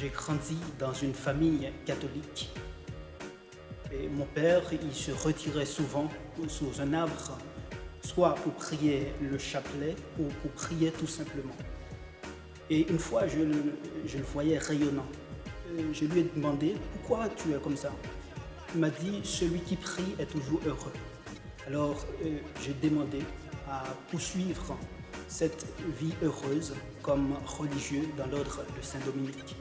J'ai grandi dans une famille catholique. Mon père, il se retirait souvent sous un arbre, soit pour prier le chapelet ou pour prier tout simplement. Et une fois, je le, voyais rayonnant. Euh, je lui ai demandé, pourquoi tu es comme ça? Il m'a dit, celui qui prie est toujours heureux. Alors, euh, j'ai demandé à poursuivre cette vie heureuse comme religieux dans l'ordre de Saint-Dominique.